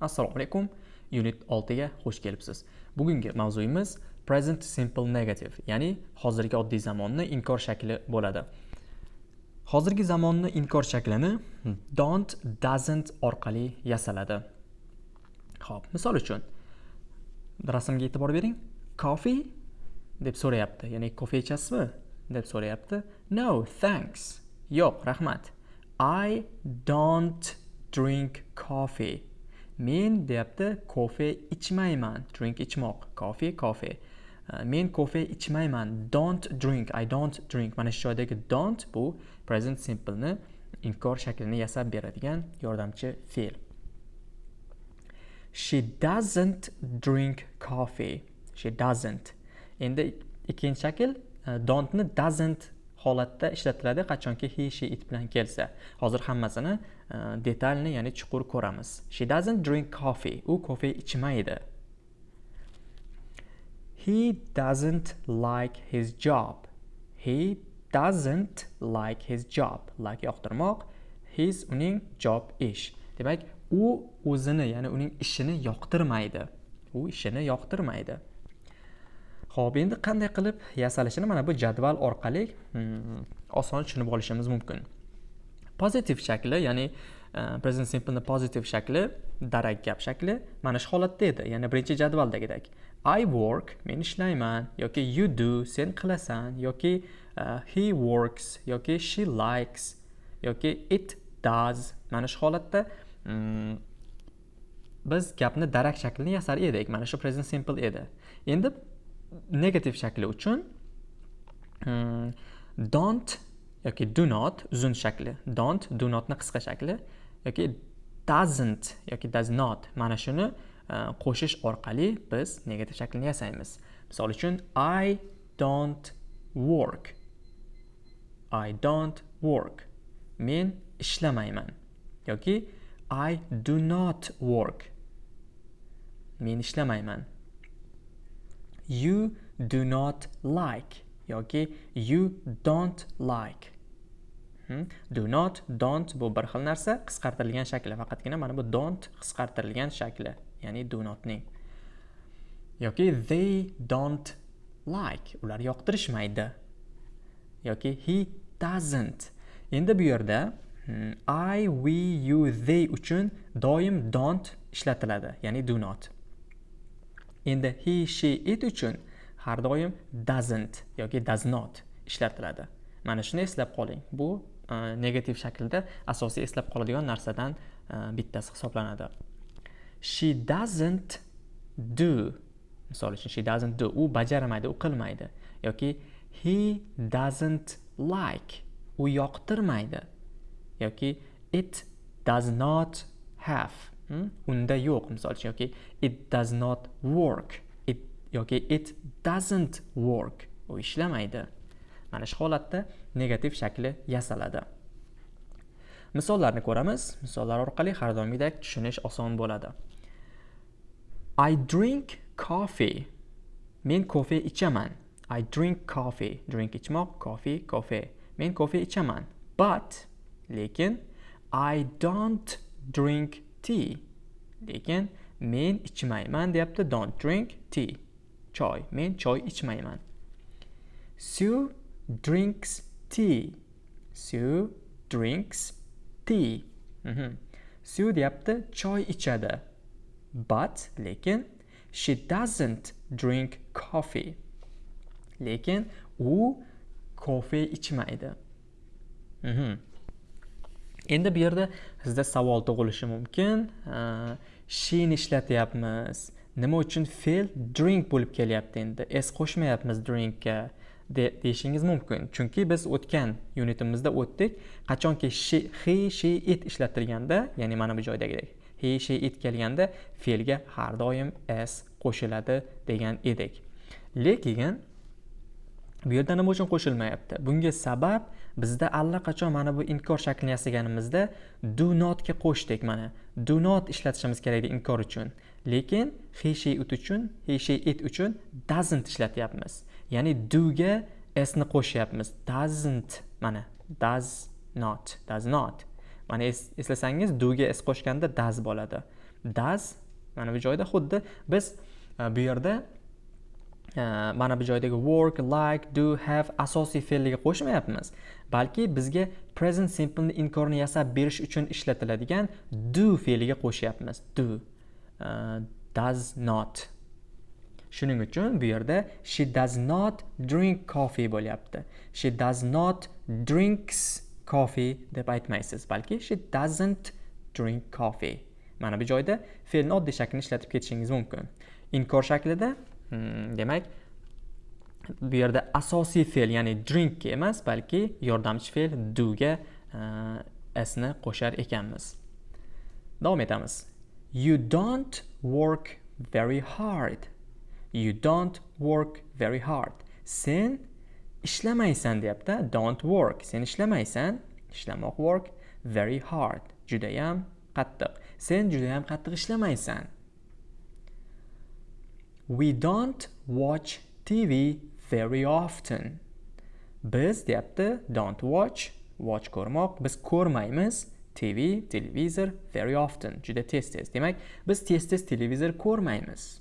assalomu alaykum. Unit 6 ga xush kelibsiz. Bugungi mavzuyimiz present simple negative ya'ni hozirgi oddiy zamonni inkor shakli bo'ladi. Hozirgi zamonni inkor shaklini don't doesn't orqali yasaladi. Ho'p misol uchun rasmga e'tibor bering. Coffee deb so'rayapti ya'ni kofe ichasizmi deb so'rayapti. No thanks. Yo'q rahmat. I don't drink coffee. Men deyapti kofe ichmayman drink ichmoq. Coffee kofe. Uh, men kofe ichmayman. Don't drink i don't drink. Mana shu joydagi don't bu present simpleni inkor shaklini yasab beradigan yordamchi fe'l. She doesn't drink coffee. She doesn't. Endi ikkinchi shakl uh, don'tni doesn't holatda ishlatiladi qachonki he she it bilan kelsa. Hozir hammasini e, detalni ya'ni chuqur ko'ramiz. She doesn't drink coffee. U kofe ichmaydi. He doesn't like his job. He doesn't like his job. Like yoqtirmoq his uning job ish. Demak u o'zini ya'ni uning ishini yoqtirmaydi. U ishini yoqtirmaydi. Xo'p, endi qanday qilib yasalishini mana bu jadval orqali hmm, oson tushunib olishimiz mumkin. Pozitiv shakli, ya'ni e, present simple pozitiv shakli, darak gap shakli mana shu holatda edi, ya'ni birinchi jadvaldagidek. I work, men ishlayman yoki you do, sen qilasan yoki uh, he works yoki she likes yoki it does. Mana shu holatda hmm, biz gapni darak shaklini yasar edik. Mana shu present simple edi. Endi negativ shakli uchun hmm, don't yoki do not uzun shakli. Don't do notni qisqa shakli yoki doesn't yoki does not. Mana shuni uh, qo'shish orqali biz negativ shaklni yasaymiz. Misol uchun i don't work. I don't work. Men ishlamayman. Yoki i do not work. Men ishlamayman. You do not like. Yoki you don't like. Hmm? do not don't bu bir xil narsa qisqartirilgan shakli. Faqatgina mana bu don't qisqartirilgan shakli ya'ni do notning. Yoki they don't like. Ular yoqtirishmaydi. Yoki he doesn't. Endi bu yerda hmm, i we you they uchun doim don't ishlatiladi ya'ni do not. Endi he she it uchun har doim doesn't yoki does not ishlatiladi. Mana shuni eslab qoling. Bu uh, negativ shaklda asosiy eslab qoladigan narsadan e, bittasi hisoblanadi. She doesn't do misol uchun she doesn't do u bajarmaydi u qilmaydi yoki he doesn't like u yoqtirmaydi yoki it does not have. Hmm? unda yo'q misol uchun yoki it does not work. It yoki it doesn't work. U ishlamaydi. Mana shu holatda negativ shakli yasaladi. Misollarni ko'ramiz. Misollar orqali har doimgidek tushunish oson bo'ladi. I drink coffee. Men kofe ichaman. I drink coffee. Drink ichmoq coffee kofe. Men kofe ichaman. But lekin i don't drink tea. Lekin men ichmayman deyapti don't drink tea. Choy. Men choy ichmayman. Sue drinks tea. Sue drinks tea. Mm -hmm. sue deyapti choy ichadi. But lekin she doesn't drink coffee. Lekin u kofe ichmaydi. Mm -hmm. Endi bu yerda sizda savol tug'ilishi mumkin. Shin ishlatyapmiz. Nima uchun fe'l drink bo'lib kelyapti endi? S qo'shmayapmiz drinkga deyishingiz mumkin. Chunki biz o'tgan unitimizda o'tdik. Qachonki she he she it ishlatilganda ya'ni mana bu joydagidek he she it kelganda fe'lga har doim s qo'shiladi degan edik. Lekin bu yerda nima uchun qo'shilmayapti? Bunga sabab bizda allaqachon mana bu inkor shaklini yasaganimizda do notga qo'shdik mana. Do not ishlatishimiz kerak edi inkor uchun. Lekin he she it uchun he she it uchun doesn't ishlatyapmiz. Ya'ni doga s ni qo'shyapmiz. Doesn't mana does not does not. Mana eslasangiz doga s qo'shganda does bo'ladi. Does mana bu joyda xuddi biz e, bu yerda mana bu joydagi work like do have asosiy fe'lga qo'shmayapmiz. Balki bizga present simpleni inkorni yasab berish uchun ishlatiladigan do fe'liga qo'shyapmiz. Do uh, does not. Shuning uchun bu yerda she does not drink coffee bo'lyapti. She does not drinks coffee deb aytmaysiz. Balki she doesn't drink coffee. Mana bu joyda fe'lni oddiy shaklini ishlatib ketishingiz mumkin. Inkor shaklida Mm, demak bu yerda asosiy fe'l ya'ni drinkga emas balki yordamchi fe'l doga uh, sni qo'shar ekanmiz. Davom etamiz. You don't work very hard. You don't work very hard. Sen ishlamaysan deyapti don't work. Sen ishlamaysan ishlamoq work very hard. Judayam qattiq. Sen judayam qattiq ishlamaysan. We don't watch tv very often. Biz deyapti don't watch. Watch ko'rmoq. Biz ko'rmaymiz tv televizor very often. Juda tez tez. Demak biz tez tez televizor ko'rmaymiz.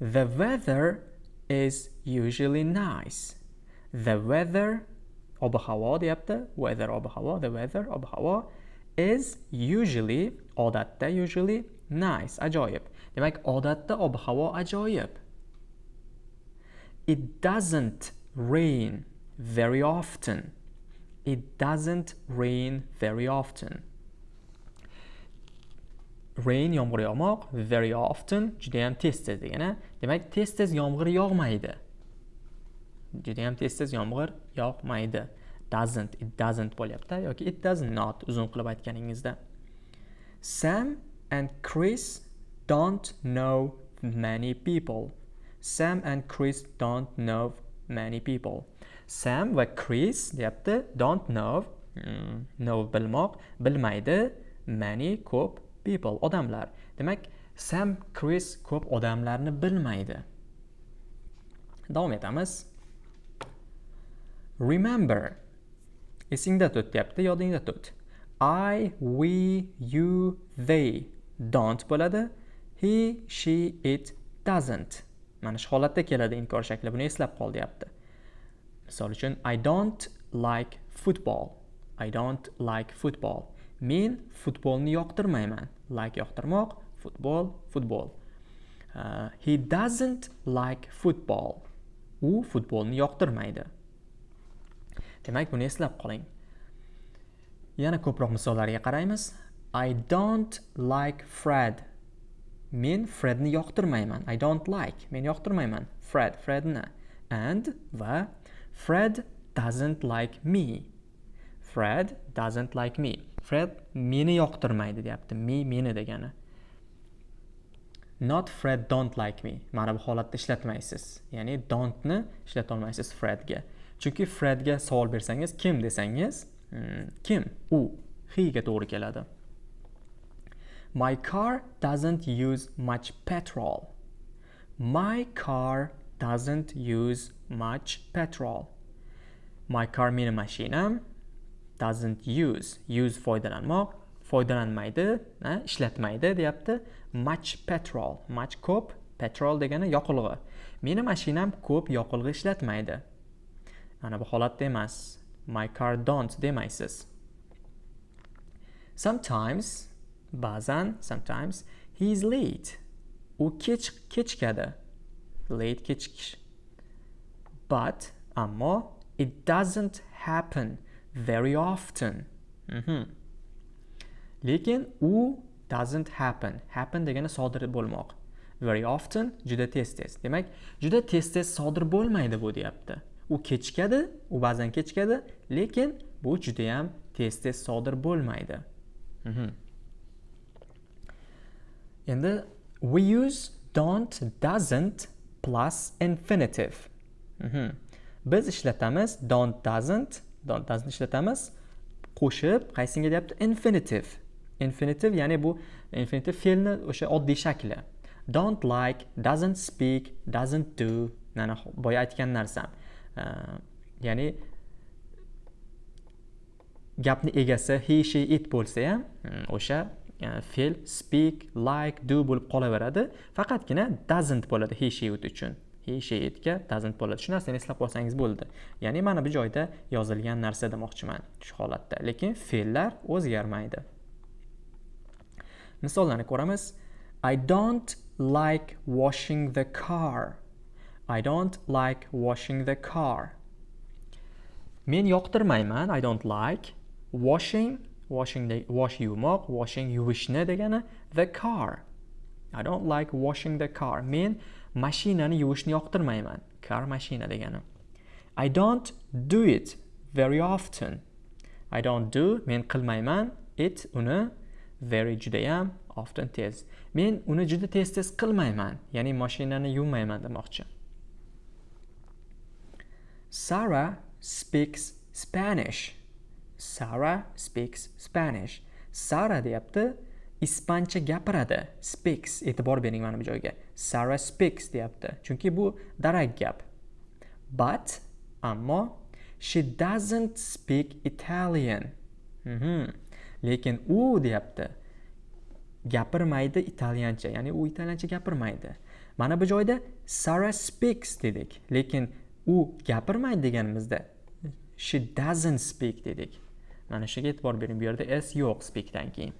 The weather is usually nice. The weather ob havo deyapti. Weather ob havo the weather ob havo is usually odatda usually nice ajoyib demak odatda ob havo ajoyib It doesn't rain very often. It doesn't rain very often. Rain yomg'ir yog'moq, very often juda ham tez tez degani. Demak, tez tez yomg'ir yog'maydi. Juda ham tez tez yomg'ir yog'maydi. Doesn't, it doesn't bo'lyapti yoki it does not uzun qilib aytganingizda. Sam and Chris don't know many people. Sam and Chris don't know many people. Sam va Chris deyapti don't know know bilmoq bilmaydi many ko'p people odamlar. Demak, Sam Chris ko'p odamlarni bilmaydi. Davom etamiz. Remember. Esingda tut deyapti, yodingda tut. I, we, you, they don't bo'ladi. He, she, it doesn't. mana shu holatda keladi inkor shakli. Buni eslab qol deyapti. Misol uchun i don't like football. I don't like football. Men futbolni yoqtirmayman. Like yoqtirmoq futbol futbol uh, he doesn't like football. U futbolni yoqtirmaydi. Demak buni eslab qoling. Yana ko'proq misollarga qaraymiz. I don't like fred. Men fredni yoqtirmayman. I don't like. Men yoqtirmayman. Fred fredni and va fred doesn't like me. Fred doesn't like me. Fred meni yoqtirmaydi deyapti. Me meni degani. Not fred don't like me. Mana bu holatda ishlatmaysiz. Ya'ni don'tni ishlatolmaysiz fredga. Chunki fredga savol bersangiz kim desangiz hmm, kim? U. He ga to'g'ri keladi. My car doesn't use much petrol. My car doesn't use much petrol. My car meni mashinam um, doesn't use use foydalanmoq foydalanmaydi ishlatmaydi deyapti. Much petrol much ko'p petrol degani yoqilg'i. Meni mashinam ko'p yoqilg'i ishlatmaydi. Mana bu holatda emas. My car don't demaysiz sometimes ba'zan sometimes he is late. U kech kechikadi late kechikish. But ammo it doesn't happen very often. Mm -hmm. lekin u doesn't happen. Happen degani sodir bo'lmoq. Very often juda tez tez. Demak juda tez tez sodir bo'lmaydi bu deyapti. U kechikadi u ba'zan kechikadi lekin bu juda ham tez tez sodir bo'lmaydi. Mm -hmm. Endi we use don't doesn't plus infinitive. Mm -hmm. biz ishlatamiz don't doesn't don't doesn't ishlatamiz. Qo'shib qaysinga deyapti? Infinitive. Infinitive ya'ni bu infinitive fe'lni o'sha oddiy shakli. Don't like doesn't speak doesn't do. Mana boya aytgan narsam. Uh, ya'ni gapni egasi he she it bo'lsa ham hmm, o'sha fe'l speak like do bo'lib qolaveradi. Faqatgina doesn't bo'ladi he she it uchun. He she itga doesn't bo'ladi. Shu narsani eslab qolsangiz bo'ldi. Ya'ni mana bu joyda yozilgan narsa demoqchiman shu holatda. Lekin fe'llar o'zgarmaydi. Misollarni ko'ramiz. I don't like washing the car. I don't like washing the car. Men yoqtirmayman. I don't like washing washing wash yumoq washing yuvishni degani the car. I don't like washing the car. Men mashinani yuvishni yoqtirmayman. Car mashina degani. I don't do it very often. I don't do men qilmayman. It uni very judayam often tez. Men uni juda tez tez qilmayman. Ya'ni mashinani yuvmayman demoqchi. Sarah speaks Spanish. Sara speaks Spanish. Sara deyapti ispancha gapiradi. Speaks e'tibor bering mana bu joyga. Sara speaks deyapti chunki bu darak gap. But ammo she doesn't speak Italian. Mm -hmm. lekin u deyapti gapirmaydi italyancha ya'ni u italyancha gapirmaydi. Mana bu joyda Sara speaks dedik lekin u gapirmaydi deganimizda she doesn't speak dedik. Mana shunga e'tibor bering bu yerda s yo'q speakdan keyin.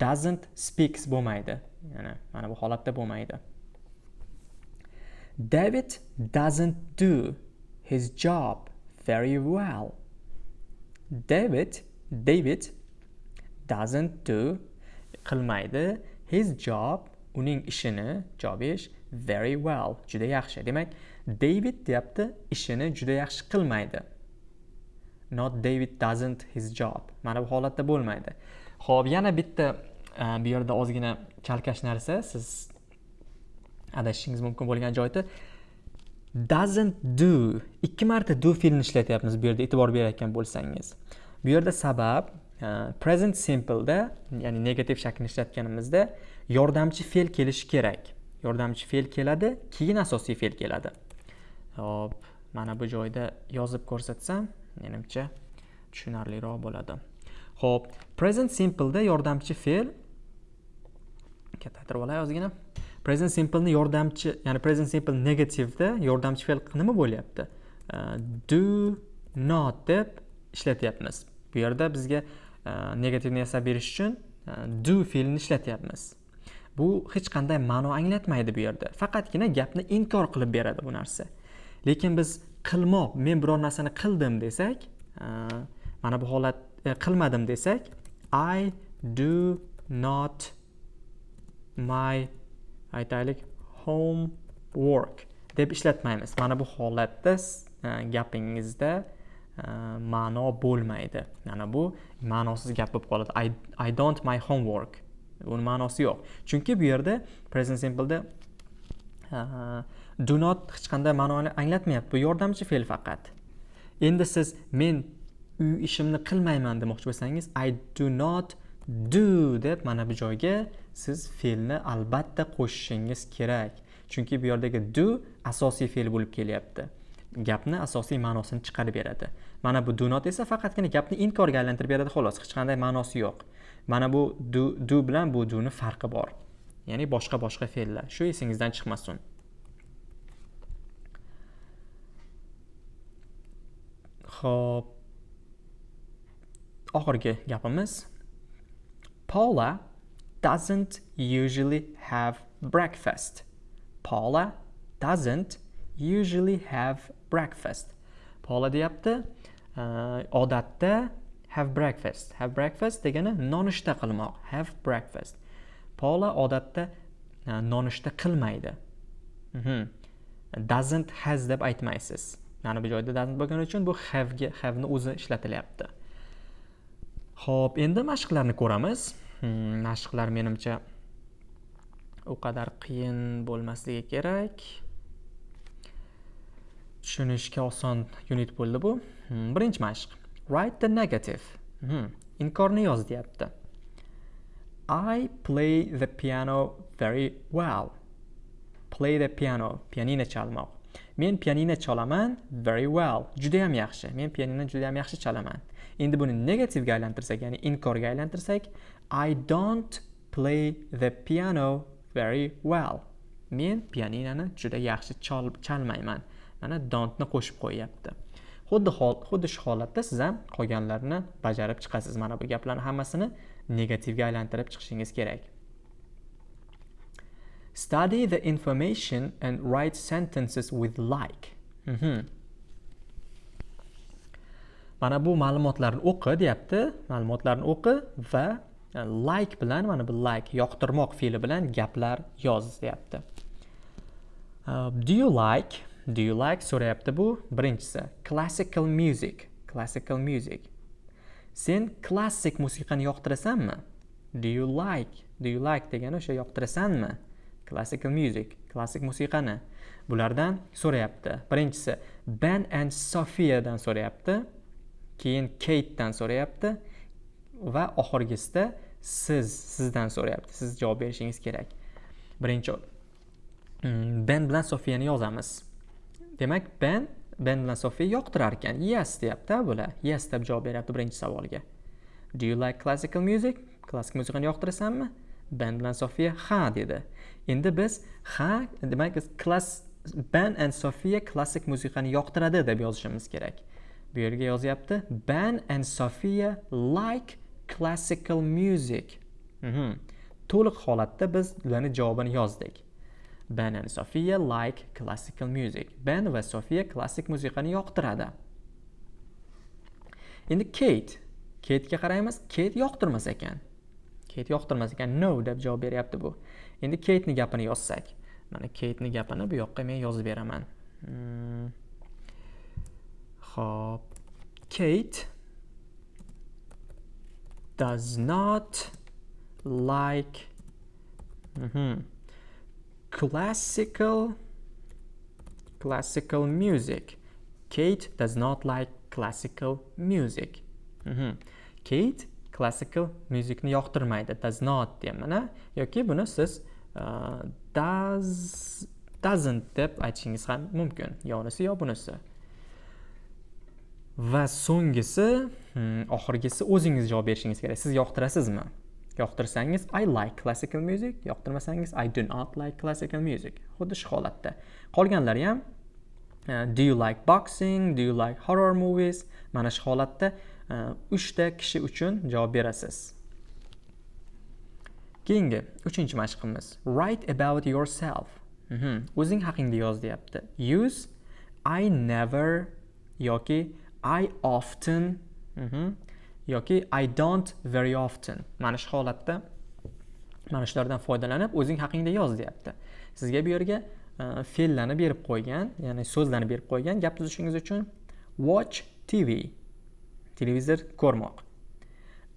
Doesn't speaks bo'lmaydi. Ya'ni mana bu holatda bo'lmaydi. David doesn't do his job very well. David david doesn't do qilmaydi his job uning ishini job ish very well juda yaxshi. Demak david deyapti ishini juda yaxshi qilmaydi. Not david doesn't his job. Mana bu holatda bo'lmaydi. Ho'p yana bitta e, bu yerda ozgina chalkash narsa. Siz adashishingiz mumkin bo'lgan joyda doesn't do ikki marta do fe'lini ishlatyapmiz bu yerda e'tibor berayotgan bo'lsangiz. Bu yerda sabab Uh, present simpleda ya'ni negativ shaklni ishlatganimizda yordamchi fe'l kelishi kerak. Yordamchi fe'l keladi keyin asosiy fe'l keladi. Hop mana bu joyda yozib ko'rsatsam menimcha tushunarliroq bo'ladi. Ho'p present simpleda yordamchi fe'l. Kattaytirib olay ozgina. Present simpleni yordamchi ya'ni present simple negativda yordamchi fe'l nima bo'lyapti. Do not deb ishlatyapmiz. Bu yerda bizga negativni yasab berish uchun do fe'lini ishlatyapmiz. Bu hech qanday ma'no anglatmaydi bu yerda. Faqatgina gapni inkor qilib beradi bu narsa. Lekin biz qilmoq men biror narsani qildim desak mana bu holat e, qilmadim desak i do not my aytaylik homework deb ishlatmaymiz. Mana bu holatda e, gapingizda e, ma'no bo'lmaydi. Mana bu ma'nosiz gap bo'lib qoladi. I, i don't my homework. Uni ma'nosi yo'q. Chunki bu yerda present simpleda do not hech qanday ma'noni anglatmayapti. Bu yordamchi fe'l faqat. Endi siz men uy ishimni qilmayman demoqchi bo'lsangiz i do not do deb mana bu joyga siz fe'lni albatta qo'shishingiz kerak. Chunki bu yerdagi do asosiy fe'l bo'lib kelyapti. Gapni asosiy ma'nosini chiqarib beradi. Mana bu do not esa faqatgina gapni inkorga aylantirib beradi xolos hech qanday ma'nosi yo'q. Mana bu do, do bilan bu duni farqi bor. Ya'ni boshqa boshqa fe'llar. Shu esingizdan chiqmasin. Xo'p. Oxirgi gapimiz Paula doesn't usually have breakfast. Paula doesn't usually have breakfast. Paula deyapti, uh, odatda have breakfast. Have breakfast degani nonushta qilmoq. Have breakfast. Paula odatda uh, nonushta qilmaydi. Mm -hmm. Doesn't has deb aytmaysiz. Mana bu joyda doesn't bo'lgani uchun bu have'ga have'ni o'zi ishlatilyapti. Ho'p endi mashqlarni ko'ramiz. Hmm, mashqlar menimcha u qadar qiyin bo'lmasligi kerak. Tushunishga oson unit bo'ldi bu. Hmm, birinchi mashq. Write the negative. Hmm, inkorni yoz deyapti. I play the piano very well. Play the piano. Pianino chalmoq. Men pianino chalaman very well. Judayam yaxshi. Men pianino judayam yaxshi chalaman endi buni negativga aylantirsak ya'ni inkorga aylantirsak i don't play the piano very well. Men pianinoni juda yaxshi chalmayman. Mana don'tni qo'shib qo'yyapti. Xuddi xuddi shu holatda siz ham qolganlarini bajarib chiqasiz mana bu gaplarni hammasini negativga aylantirib chiqishingiz kerak. Study the information and write sentences with like. Mm -hmm. mana bu ma'lumotlarni o'qi deyapti. Ma'lumotlarni o'qi va e, like bilan mana bu like yoqtirmoq fe'li bilan gaplar yoz deyapti. Uh, do you like? Do you like? so'rayapti bu birinchisi. Classical music. Classical music. Sen klassik musiqani yoqtirasanmi? Do you like? Do you like degani o'sha yoqtirasanmi? Classical music klassik musiqani. Bulardan so'rayapti. Birinchisi ben and sofiyadan so'rayapti. Keyin Kate'dan so'rayapti. Va oxirgisida siz sizdan so'rayapti. Siz javob berishingiz kerak. Birinchi hmm, ben bilan sofiyani yozamiz. Demak ben ben bilan sofiya yoqtirar ekan yes deyapti bular. Yes deb javob beryapti birinchi savolga. Do you like classical music? Klassik musiqani yoqtirasanmi? Ben bilan sofiya ha dedi. Endi biz ha demak klass ben and sofiya klassik musiqani yoqtiradi deb yozishimiz kerak. Bu yerga yozyapti. Ben and sofiya like classical music. Mhm. to'liq holatda biz ularni javobini yozdik. Ben and sofiya like classical music. Ben va sofiya klassik musiqani yoqtiradi. Endi Kate. Kate'ga qaraymiz. Kate yoqtirmas ekan. Kate yoqtirmas ekan no deb javob beryapti bu endi keytni gapini yozsak mana keytni gapini bu yoqqa men yozib beraman hmm. Hop. Kate does not like mm -hmm, classical classical music. Kate does not like classical music. Mm -hmm. Kate classical musicni yoqtirmaydi. Does not deyman, yoki buni siz uh, does doesn't deb aytishingiz ham mumkin. Yo unisi yo bunisi. va so'nggisi hmm, oxirgisi o'zingiz javob berishingiz kerak siz yoqtirasizmi yoqtirsangiz i like classical music yoqtirmasangiz i do not like classical music xuddi shu holatda qolganlari ham uh, do you like boxing do you like horror movies mana shu holatda uh, Э, uchta kishi uchun javob berasiz. Keyingi uchinchi mashqimiz. Write about yourself. Mhm. o'zing haqingda yoz deyapti. Use i never yoki I often mhm, yoki I don't very often. Mana shu holatda mana shulardan foydalanib o'zing haqingda yoz deyapti. Sizga bu yerga e, fe'llarni berib qo'ygan ya'ni so'zlarni berib qo'ygan gap tuzishingiz uchun watch tv televizor ko'rmoq.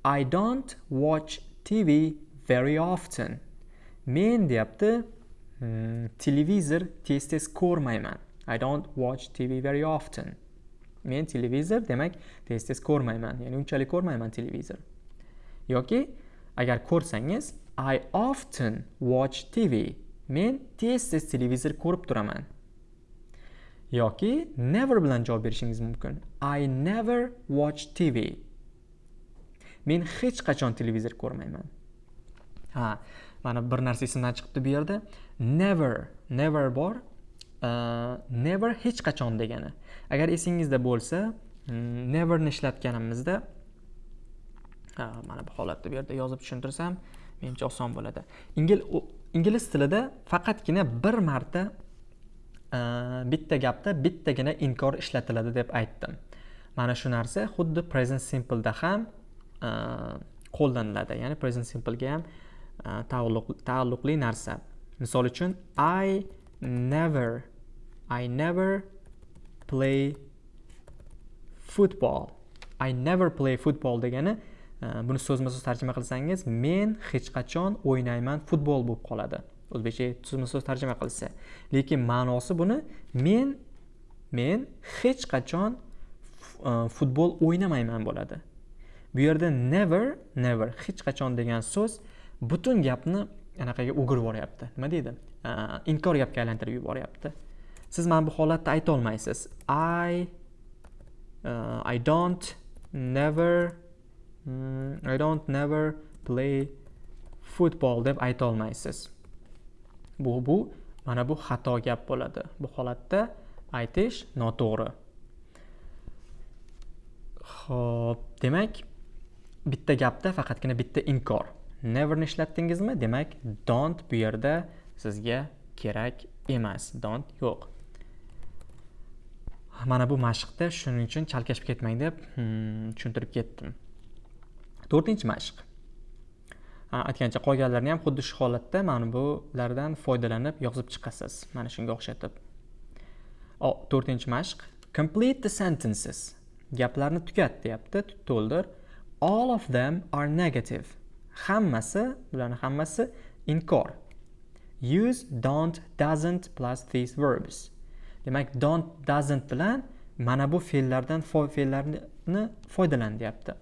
I don't watch TV very often. Men deyapti hmm, televizor tez tez ko'rmayman. I don't watch TV very often. Men televizor demak tez tez ko'rmayman ya'ni unchalik ko'rmayman televizor. Yoki agar ko'rsangiz i often watch tv men tez tez televizor ko'rib turaman. Yoki never bilan javob berishingiz mumkin. I never watch tv men hech qachon televizor ko'rmayman. Ha mana bir narsa esimdan chiqibdi bu yerda. Never never bor uh, never hech qachon degani. Agar esingizda bo'lsa mm, neverni ishlatganimizda mana bu holatda bu yerda yozib tushuntirsam menimcha oson bo'ladi. Ingliz tilida faqatgina bir marta Э, bitta gapda bittagina inkor ishlatiladi deb aytdim. Mana shu narsa xuddi present simpleda ham e, qo'llaniladi. Ya'ni present simplega ham e, taalluqli narsa. Misol uchun i never i never play football. I never play football degani e, buni so'zma so'z tarjima qilsangiz men hech qachon o'ynayman futbol bo'lib qoladi. O'zbekcha so'zma so'z tarjima qilsa. Lekin ma'nosi buni men men hech qachon e, futbol o'ynamayman bo'ladi. Bu yerda never never hech qachon degan so'z butun gapni anaqaga o'girib yuboryapti. Nima deydi? E, inkor gapga aylantirib yuboryapti. Siz mana bu holatda aytolmaysiz i uh, i don't never mm, i don't never play football deb ayta olmaysiz. Bu bu mana bu xato gap bo'ladi. Bu holatda aytish noto'g'ri. Ho'p demak bitta gapda faqatgina bitta inkor. Neverni ishlatdingizmi demak don't bu yerda sizga kerak emas. Don't yo'q. Mana bu mashqda shuning uchun chalkashib ketmang deb hmm, tushuntirib ketdim. To'rtinchi mashq. Aytgancha qolganlarni ham xuddi shu holatda mana bulardan foydalanib yozib chiqasiz. Mana shunga o'xshatib. To'rtinchi mashq. Complete the sentences. Gaplarni tugat deyapti to'ldir. All of them are negative. Hammasi bularni hammasi inkor. Use don't doesn't plus these verbs. Demak don't doesn't bilan mana bu fe'llardan fe'llarni foydalan deyapti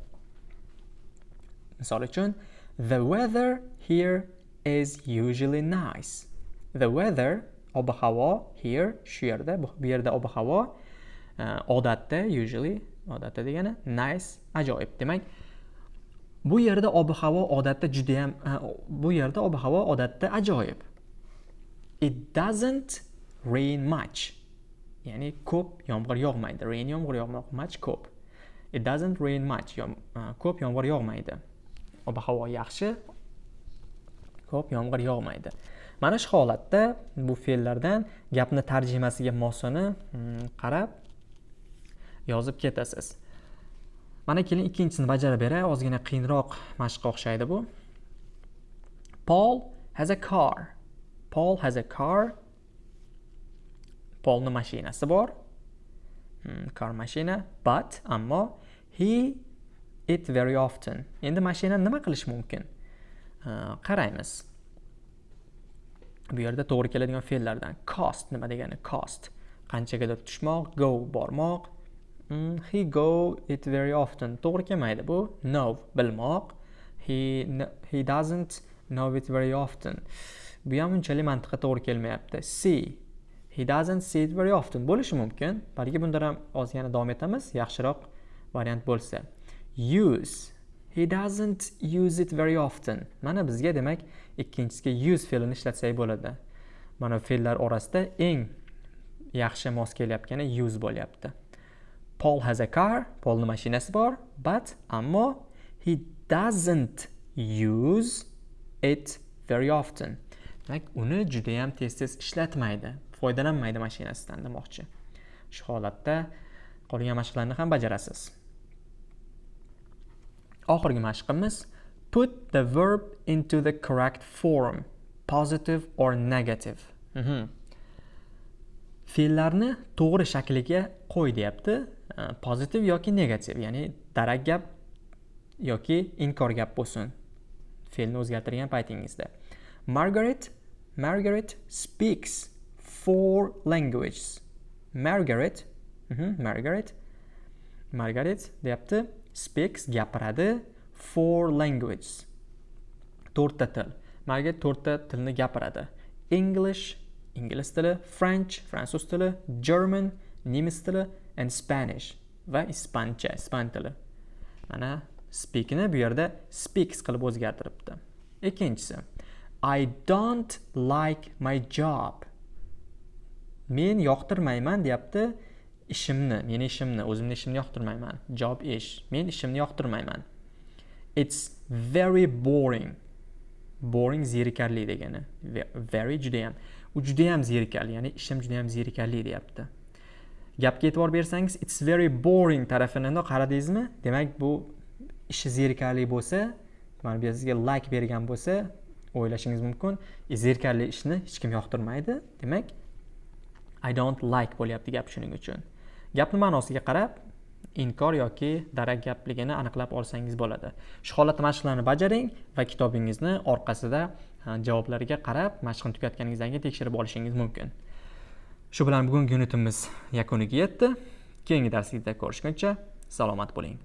misol uchun the weather here is usually nice. The weather ob havo here shu yerda bu yerda ob havo e, odatda usually odatda degani nice ajoyib demak bu yerda ob havo odatda judayam e, bu yerda ob havo odatda ajoyib. It doesn't rain much. Ya'ni ko'p yomg'ir yog'maydi. Rain yomg'ir yog'moq much ko'p. It doesn't rain much e, ko'p yomg'ir yog'maydi. Ob havo yaxshi ko'p yomg'ir yog'maydi. Mana shu holatda bu fe'llardan gapni tarjimasiga mosini hmm, qarab yozib ketasiz. Mana keling ikkinchisini bajarib beray ozgina qiyinroq mashqqa o'xshaydi bu. Paul has a car. Paul has a car. Polni mashinasi bor. Kar car mashina but ammo he it very often. Endi mashina nima qilish mumkin? Qaraymiz. Bu yerda to'g'ri keladigan fe'llardan cost nima degani cost? Qanchagadir tushmoq? Go bormoq. Mm, he go it very often. To'g'ri kelmaydi bu. Know bilmoq. He he doesn't know it very often. Bu ham unchalik mantiqqa to'g'ri kelmayapti. See he doesn't see it very often. Bo'lishi mumkin. Balki bundan ham ozgina davom etamiz. Yaxshiroq variant bo'lsa. Use he doesn't use it very often mana bizga demak ikkinchisiga use fe'lini ishlatsak bo'ladi mana fe'llar orasida eng yaxshi mos kelyapgani use bo'lyapti Paul has a car, Paulning mashinasi bor, but ammo he doesn't use it very often. Demak, uni juda ham tez-tez ishlatmaydi, foydalanmaydi mashinasidan demoqchi. Shu holatda qolgan mashqlarni ham bajarasiz. Oxirgi mashqimiz put the verb into the correct form, positive or negative. Mhm. Fe'llarni to'g'ri shakliga qo'y deyapti. pozitiv yoki negativ ya'ni darak gap yoki inkor gap bo'lsin fe'lni o'zgartirgan paytingizda margaret margaret speaks four languages margaret mm -hmm, margaret margaret deyapti speaks gapiradi. Four languages. To'rtta til. Margaret to'rtta tilni gapiradi? English ingliz tili french fransuz tili german nemis tili and Spanish va ispancha ispan tili. Mana speakni bu yerda speaks qilib o'zgartiribdi. Ikkinchisi I don't like my job. Men yoqtirmayman deyapti. Ishimni meni ishimni o'zimni ishimni yoqtirmayman. Job ish. Men ishimni yoqtirmayman. It's very boring. Boring zerikarli degani. Very judayam. U judayam zerikarli ya'ni ishim judayam zerikarli deyapti. Gapga e'tibor bersangiz it's very boring tarafini qaradingizmi? Demak bu ishi zerikarli bo'lsa mana bu yerda sizga like bergan bo'lsa o'ylashingiz mumkin e, zerikarli ishni hech kim yoqtirmaydi. Demak i don't like bo'lyapti gap shuning uchun. Gapni ma'nosiga qarab inkor yoki darak gapligini aniqlab olsangiz bo'ladi. Shu holatda mashqlarni bajaring va kitobingizni orqasida javoblarga qarab mashqni tugatganingizdan keyin tekshirib olishingiz mumkin. Shu bilan bugungi unitimiz yakuniga yetdi. Keyingi darslikda ko'rishguncha salomat bo'ling.